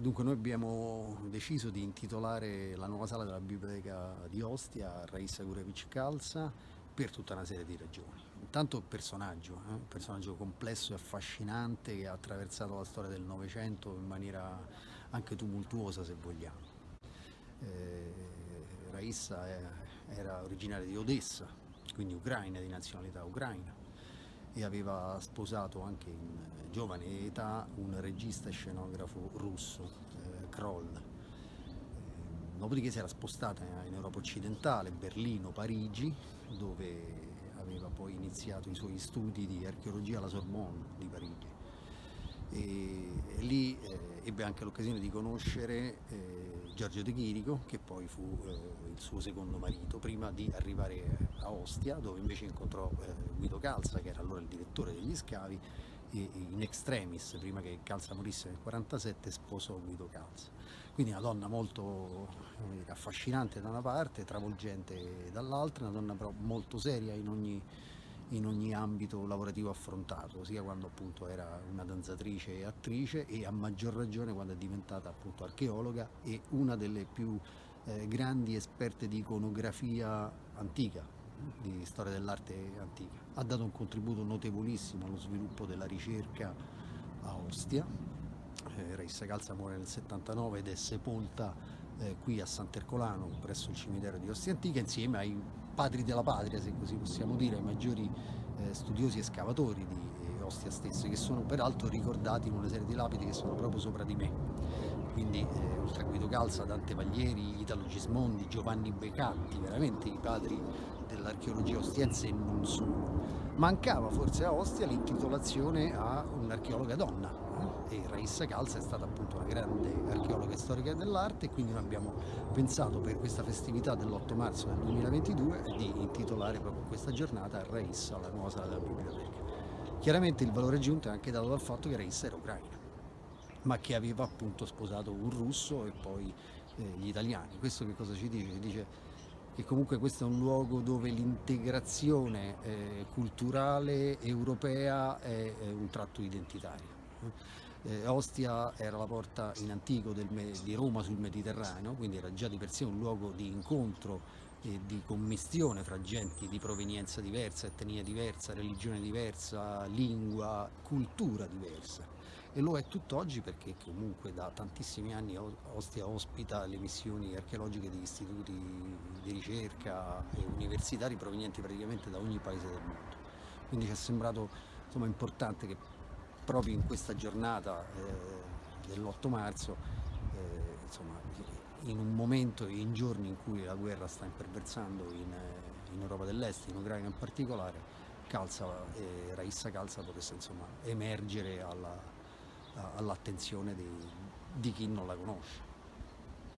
Dunque noi abbiamo deciso di intitolare la nuova sala della biblioteca di Ostia a Raissa Gurevich Calza per tutta una serie di ragioni. Intanto il personaggio, eh? un personaggio complesso e affascinante che ha attraversato la storia del Novecento in maniera anche tumultuosa se vogliamo. Eh, Raissa era originaria di Odessa, quindi ucraina, di nazionalità ucraina e aveva sposato anche in giovane età un regista scenografo russo, eh, Kroll. Eh, dopodiché si era spostata in Europa occidentale, Berlino, Parigi, dove aveva poi iniziato i suoi studi di archeologia alla Sorbonne di Parigi. E lì eh, ebbe anche l'occasione di conoscere eh, Giorgio De Chirico, che poi fu eh, il suo secondo marito, prima di arrivare a Ostia, dove invece incontrò eh, Guido Calza, che era allora il direttore degli scavi, e in extremis, prima che Calza morisse nel 1947, sposò Guido Calza. Quindi una donna molto dire, affascinante da una parte, travolgente dall'altra, una donna però molto seria in ogni, in ogni ambito lavorativo affrontato, sia quando appunto era una danzatrice e attrice e a maggior ragione quando è diventata appunto archeologa e una delle più eh, grandi esperte di iconografia antica, di storia dell'arte antica. Ha dato un contributo notevolissimo allo sviluppo della ricerca a Ostia. Eh, Raissa Calza muore nel 79 ed è sepolta eh, qui a Sant'Ercolano presso il cimitero di Ostia Antica insieme ai padri della patria, se così possiamo dire, ai maggiori eh, studiosi e scavatori di eh, Ostia stesse, che sono peraltro ricordati in una serie di lapidi che sono proprio sopra di me. Quindi eh, oltre a Guido Calza, Dante Paglieri, Italo Gismondi, Giovanni Becatti, veramente i padri dell'archeologia ostiense e non solo. Mancava forse a Ostia l'intitolazione a un'archeologa donna? E Raissa Calza è stata appunto una grande archeologa storica dell'arte e quindi noi abbiamo pensato per questa festività dell'8 marzo del 2022 di intitolare proprio questa giornata Raissa, la nuova sala della biblioteca. Chiaramente il valore aggiunto è anche dato dal fatto che Raissa era ucraina ma che aveva appunto sposato un russo e poi eh, gli italiani. Questo che cosa ci dice? Ci dice che comunque questo è un luogo dove l'integrazione eh, culturale europea è, è, un tratto identitario. Eh, Ostia era la porta in antico di Roma sul Mediterraneo, quindi era già di per sé un luogo di incontro e di commistione fra genti di provenienza diversa, etnia diversa, religione diversa, lingua, cultura diversa e lo è tutt'oggi perché comunque da tantissimi anni Ostia ospita le missioni archeologiche di istituti di ricerca e universitari provenienti praticamente da ogni paese del mondo. Quindi ci è sembrato insomma, importante che proprio in questa giornata eh, dell'8 marzo, eh, insomma, in un momento e in giorni in cui la guerra sta imperversando in, in Europa dell'Est, in Ucraina in particolare, Calza, eh, Raissa Calza potesse insomma, emergere alla, all'attenzione di, di chi non la conosce.